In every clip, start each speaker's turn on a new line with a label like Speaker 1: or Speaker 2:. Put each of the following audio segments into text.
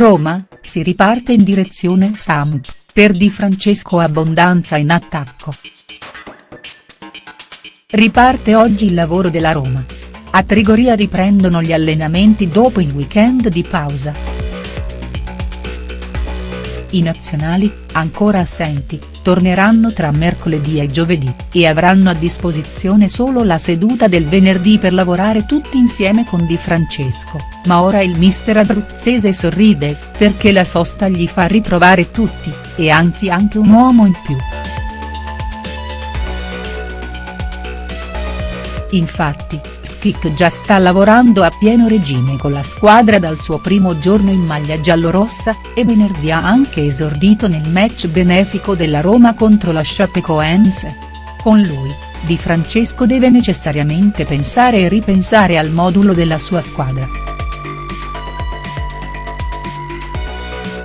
Speaker 1: Roma, si riparte in direzione Samp, per Di Francesco Abbondanza in attacco. Riparte oggi il lavoro della Roma. A Trigoria riprendono gli allenamenti dopo il weekend di pausa. I nazionali, ancora assenti, torneranno tra mercoledì e giovedì, e avranno a disposizione solo la seduta del venerdì per lavorare tutti insieme con Di Francesco, ma ora il mister abruzzese sorride, perché la sosta gli fa ritrovare tutti, e anzi anche un uomo in più. Infatti, Schick già sta lavorando a pieno regime con la squadra dal suo primo giorno in maglia giallorossa, e venerdì ha anche esordito nel match benefico della Roma contro la Chapecoense. Con lui, Di Francesco deve necessariamente pensare e ripensare al modulo della sua squadra.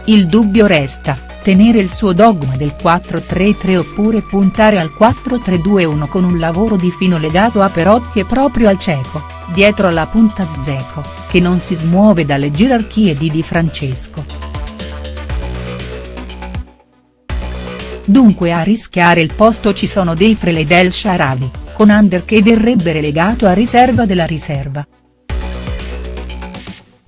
Speaker 1: Il dubbio resta, tenere il suo dogma del 4-3-3 oppure puntare al 4-3-2-1 con un lavoro di fino legato a Perotti e proprio al cieco, dietro la punta Zeco, che non si smuove dalle gerarchie di Di Francesco. Dunque a rischiare il posto ci sono dei Frele del Sharavi, con Under che verrebbe relegato a riserva della riserva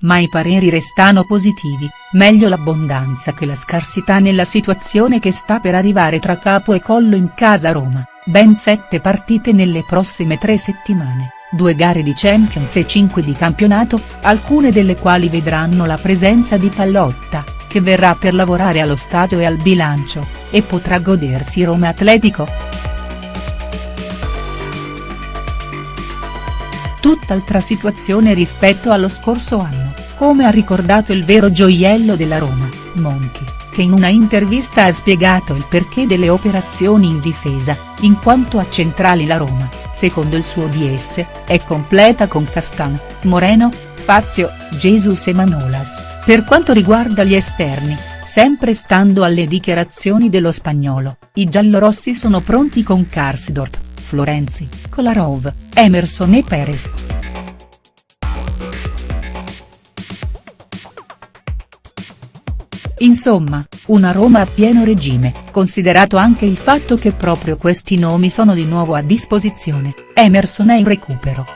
Speaker 1: ma i pareri restano positivi, meglio l'abbondanza che la scarsità nella situazione che sta per arrivare tra capo e collo in casa Roma, ben sette partite nelle prossime tre settimane, due gare di Champions e cinque di campionato, alcune delle quali vedranno la presenza di Pallotta, che verrà per lavorare allo stadio e al bilancio, e potrà godersi Roma Atletico. tutt'altra situazione rispetto allo scorso anno, come ha ricordato il vero gioiello della Roma, Monchi, che in una intervista ha spiegato il perché delle operazioni in difesa, in quanto a centrali la Roma, secondo il suo DS, è completa con Castan, Moreno, Fazio, Jesus e Manolas, per quanto riguarda gli esterni, sempre stando alle dichiarazioni dello spagnolo, i giallorossi sono pronti con Karsdorp, Florenzi, Kolarov, Emerson e Perez. Insomma, una Roma a pieno regime, considerato anche il fatto che proprio questi nomi sono di nuovo a disposizione, Emerson è in recupero.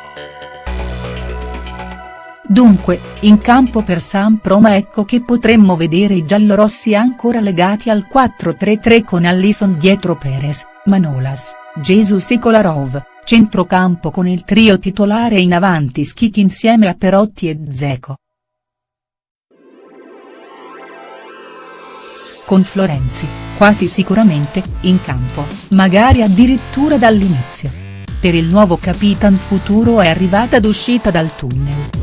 Speaker 1: Dunque, in campo per San Proma ecco che potremmo vedere i giallorossi ancora legati al 4-3-3 con Allison dietro Perez, Manolas, Jesus e Kolarov, centrocampo con il trio titolare in avanti Schich insieme a Perotti e Zeco. Con Florenzi, quasi sicuramente, in campo, magari addirittura dall'inizio. Per il nuovo Capitan Futuro è arrivata d'uscita dal tunnel.